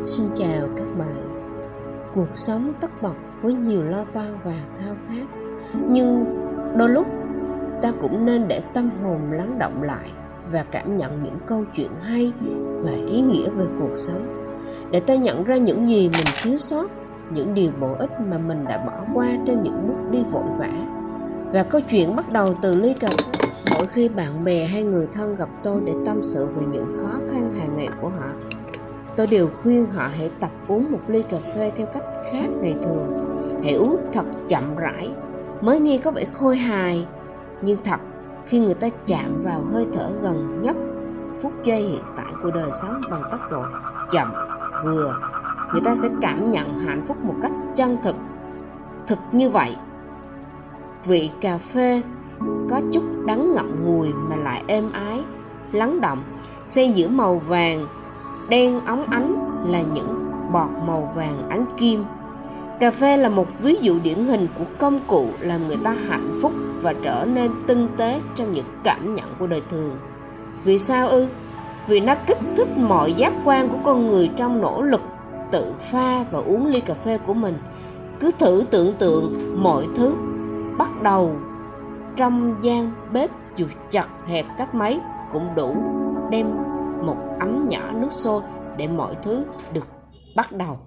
Xin chào các bạn. Cuộc sống tất bật với nhiều lo toan và thao khát. Nhưng đôi lúc, ta cũng nên để tâm hồn lắng động lại Và cảm nhận những câu chuyện hay và ý nghĩa về cuộc sống. Để ta nhận ra những gì mình thiếu sót, Những điều bổ ích mà mình đã bỏ qua trên những bước đi vội vã. Và câu chuyện bắt đầu từ ly cà phê. Mỗi khi bạn bè hay người thân gặp tôi để tâm sự về những khó khăn hàng ngày của họ Tôi đều khuyên họ hãy tập uống một ly cà phê theo cách khác ngày thường. Hãy uống thật chậm rãi, Mới nghe có vẻ khôi hài. Nhưng thật, khi người ta chạm vào hơi thở gần nhất, phút giây hiện tại của đời sống bằng tốc độ chậm, vừa, Người ta sẽ cảm nhận hạnh phúc một cách chân thực Thực như vậy. Vị cà phê có chút đắng ngậm ngùi mà lại êm ái, lắng động, xen giữa màu vàng đen óng ánh là những bọt màu vàng ánh kim. Cà phê là một ví dụ điển hình của công cụ làm người ta hạnh phúc và trở nên tinh tế trong những cảm nhận của đời thường. Vì sao ư? Vì nó kích thích mọi giác quan của con người trong nỗ lực tự pha và uống ly cà phê của mình. Cứ thử tưởng tượng mọi thứ bắt đầu trong gian bếp dù chật hẹp cách mấy cũng đủ đem một ấm nhỏ nước sôi để mọi thứ được bắt đầu.